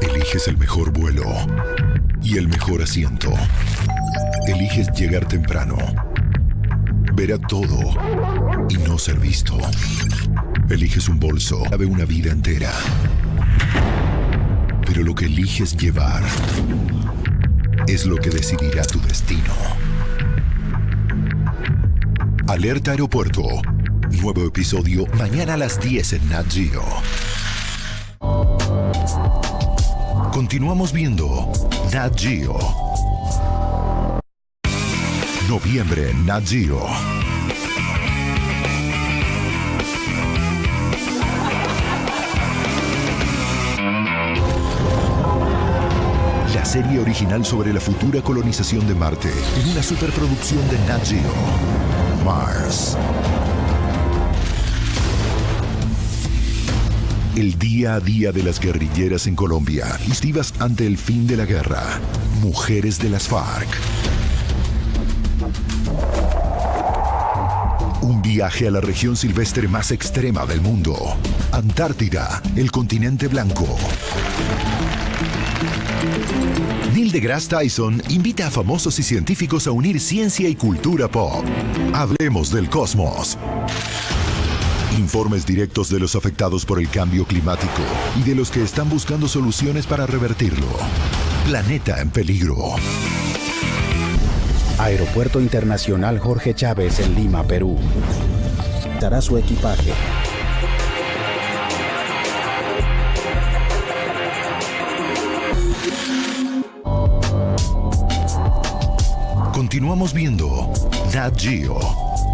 Eliges el mejor vuelo y el mejor asiento. Eliges llegar temprano, ver a todo y no ser visto. Eliges un bolso, cabe una vida entera. Pero lo que eliges llevar es lo que decidirá tu destino. Alerta Aeropuerto. Nuevo episodio mañana a las 10 en Nat Geo. Continuamos viendo Nat Geo. Noviembre en Nat Geo. La serie original sobre la futura colonización de Marte en una superproducción de Nat Geo. Mars. El día a día de las guerrilleras en Colombia, listivas ante el fin de la guerra. Mujeres de las FARC. Un viaje a la región silvestre más extrema del mundo. Antártida, el continente blanco. Neil deGrasse Tyson invita a famosos y científicos a unir ciencia y cultura pop. Hablemos del cosmos. Informes directos de los afectados por el cambio climático y de los que están buscando soluciones para revertirlo. Planeta en peligro. Aeropuerto Internacional Jorge Chávez en Lima, Perú. Dará su equipaje. Continuamos viendo Nat Geo.